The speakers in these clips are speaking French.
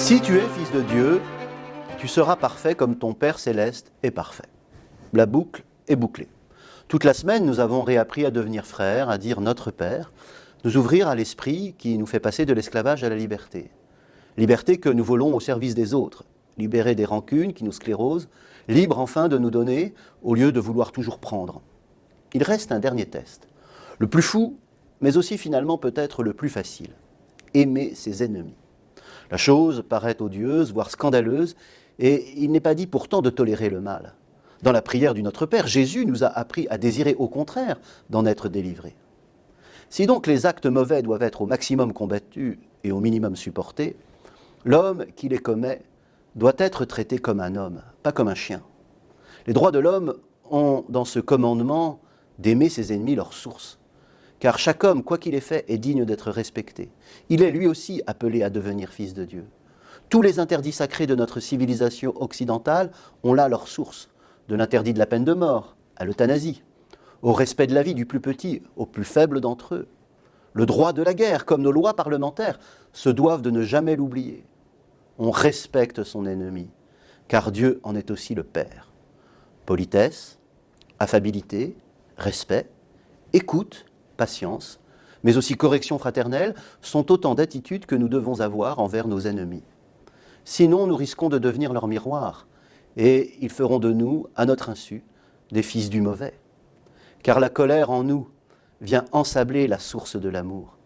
Si tu es fils de Dieu, tu seras parfait comme ton Père céleste est parfait. La boucle est bouclée. Toute la semaine, nous avons réappris à devenir frères, à dire notre Père, nous ouvrir à l'esprit qui nous fait passer de l'esclavage à la liberté. Liberté que nous volons au service des autres, libérés des rancunes qui nous sclérosent, libres enfin de nous donner au lieu de vouloir toujours prendre. Il reste un dernier test, le plus fou, mais aussi finalement peut-être le plus facile. Aimer ses ennemis. La chose paraît odieuse, voire scandaleuse, et il n'est pas dit pourtant de tolérer le mal. Dans la prière du Notre Père, Jésus nous a appris à désirer au contraire d'en être délivrés. Si donc les actes mauvais doivent être au maximum combattus et au minimum supportés, l'homme qui les commet doit être traité comme un homme, pas comme un chien. Les droits de l'homme ont dans ce commandement d'aimer ses ennemis leur source. Car chaque homme, quoi qu'il ait fait, est digne d'être respecté. Il est lui aussi appelé à devenir fils de Dieu. Tous les interdits sacrés de notre civilisation occidentale ont là leur source, de l'interdit de la peine de mort à l'euthanasie, au respect de la vie du plus petit au plus faible d'entre eux. Le droit de la guerre, comme nos lois parlementaires, se doivent de ne jamais l'oublier. On respecte son ennemi, car Dieu en est aussi le Père. Politesse, affabilité, respect, écoute patience, mais aussi correction fraternelle, sont autant d'attitudes que nous devons avoir envers nos ennemis. Sinon, nous risquons de devenir leur miroir, et ils feront de nous, à notre insu, des fils du mauvais. Car la colère en nous vient ensabler la source de l'amour.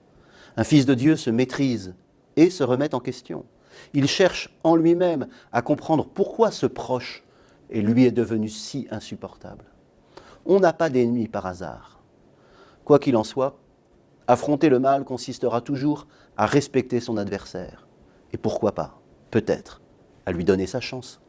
Un fils de Dieu se maîtrise et se remet en question. Il cherche en lui-même à comprendre pourquoi ce proche et lui est devenu si insupportable. On n'a pas d'ennemis par hasard. Quoi qu'il en soit, affronter le mal consistera toujours à respecter son adversaire. Et pourquoi pas, peut-être, à lui donner sa chance.